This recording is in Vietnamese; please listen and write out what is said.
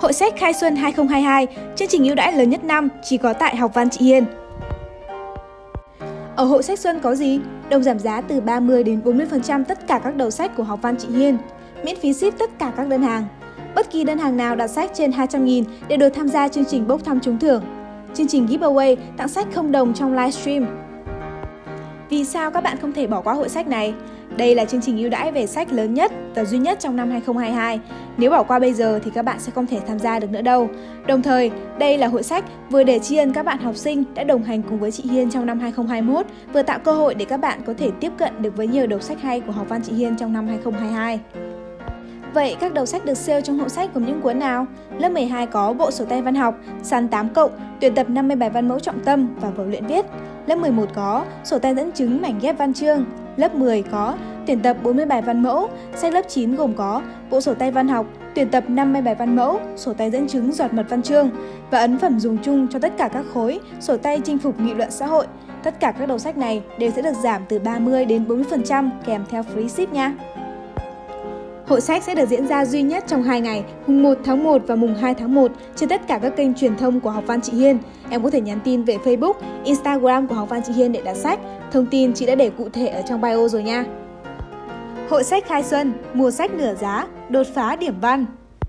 Hội sách Khai Xuân 2022, chương trình ưu đãi lớn nhất năm chỉ có tại Học văn Chị Hiên. Ở hội sách Xuân có gì? Đồng giảm giá từ 30 đến 40% tất cả các đầu sách của Học văn Chị Hiên. Miễn phí ship tất cả các đơn hàng. Bất kỳ đơn hàng nào đặt sách trên 200.000 đều được tham gia chương trình bốc thăm trúng thưởng. Chương trình giveaway tặng sách không đồng trong livestream. Vì sao các bạn không thể bỏ qua hội sách này? Đây là chương trình ưu đãi về sách lớn nhất và duy nhất trong năm 2022. Nếu bỏ qua bây giờ thì các bạn sẽ không thể tham gia được nữa đâu. Đồng thời, đây là hội sách vừa để tri ân các bạn học sinh đã đồng hành cùng với chị Hiên trong năm 2021, vừa tạo cơ hội để các bạn có thể tiếp cận được với nhiều đầu sách hay của học văn chị Hiên trong năm 2022. Vậy các đầu sách được sale trong hộ sách gồm những cuốn nào? Lớp 12 có bộ sổ tay văn học, sàn 8 cộng, tuyển tập 50 bài văn mẫu trọng tâm và vở luyện viết. Lớp 11 có sổ tay dẫn chứng mảnh ghép văn chương. Lớp 10 có tuyển tập 40 bài văn mẫu. Sách lớp 9 gồm có bộ sổ tay văn học, tuyển tập 50 bài văn mẫu, sổ tay dẫn chứng giọt mật văn chương và ấn phẩm dùng chung cho tất cả các khối, sổ tay chinh phục nghị luận xã hội. Tất cả các đầu sách này đều sẽ được giảm từ 30 đến 40% kèm theo free ship nha. Hội sách sẽ được diễn ra duy nhất trong 2 ngày, mùng 1 tháng 1 và mùng 2 tháng 1 trên tất cả các kênh truyền thông của Học văn Chị Hiên. Em có thể nhắn tin về Facebook, Instagram của Học văn Chị Hiên để đặt sách. Thông tin chị đã để cụ thể ở trong bio rồi nha. Hội sách khai xuân, mùa sách nửa giá, đột phá điểm văn.